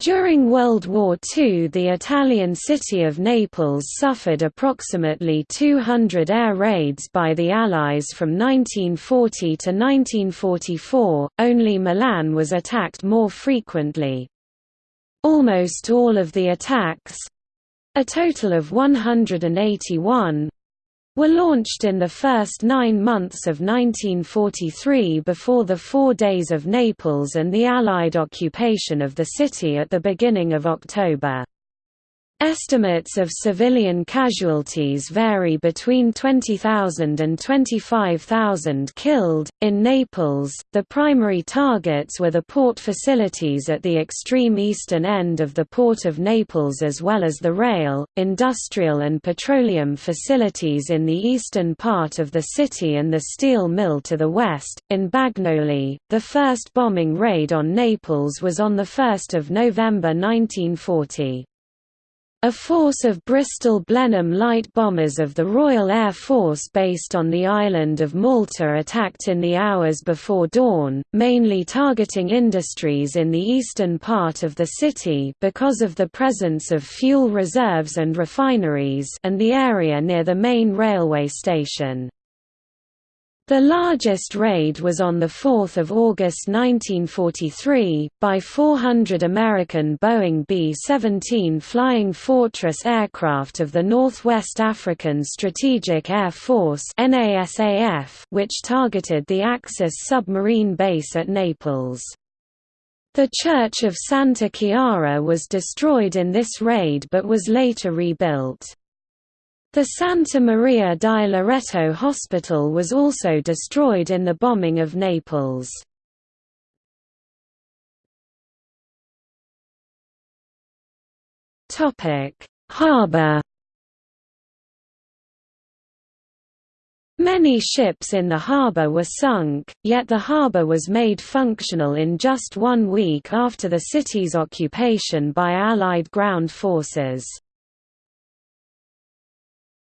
During World War II the Italian city of Naples suffered approximately 200 air raids by the Allies from 1940 to 1944, only Milan was attacked more frequently. Almost all of the attacks—a total of 181, were launched in the first nine months of 1943 before the Four Days of Naples and the Allied occupation of the city at the beginning of October. Estimates of civilian casualties vary between 20,000 and 25,000 killed. In Naples, the primary targets were the port facilities at the extreme eastern end of the Port of Naples as well as the rail, industrial, and petroleum facilities in the eastern part of the city and the steel mill to the west. In Bagnoli, the first bombing raid on Naples was on 1 November 1940. A force of Bristol Blenheim light bombers of the Royal Air Force based on the island of Malta attacked in the hours before dawn, mainly targeting industries in the eastern part of the city because of the presence of fuel reserves and refineries and the area near the main railway station. The largest raid was on 4 August 1943, by 400 American Boeing B-17 Flying Fortress aircraft of the Northwest African Strategic Air Force which targeted the Axis submarine base at Naples. The Church of Santa Chiara was destroyed in this raid but was later rebuilt. The Santa Maria di Loreto Hospital was also destroyed in the bombing of Naples. Harbour Many ships in the harbour were sunk, yet the harbour was made functional in just one week after the city's occupation by Allied ground forces.